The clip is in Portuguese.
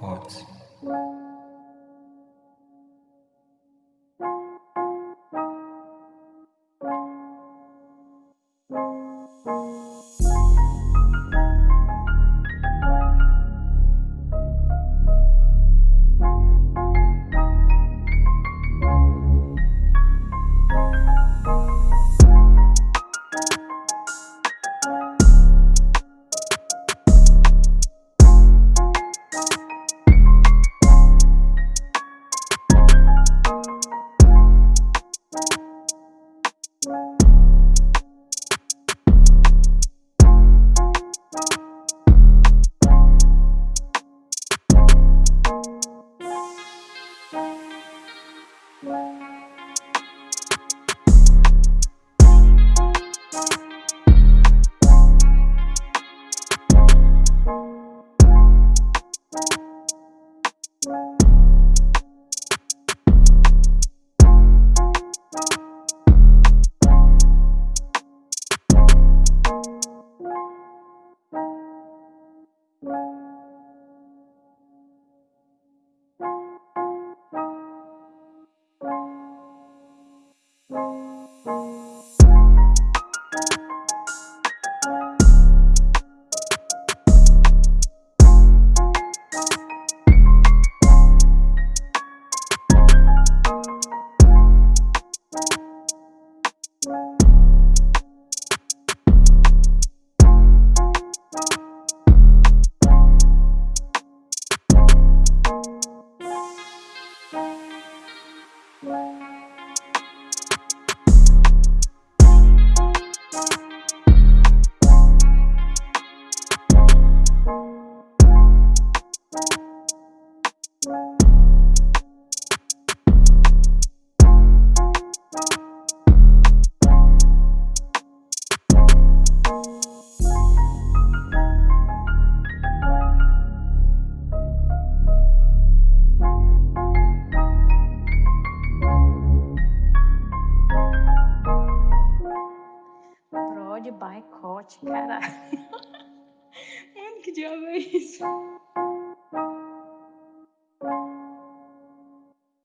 Cortes. Prod by Cote, caralho. Mano, que diabo é isso?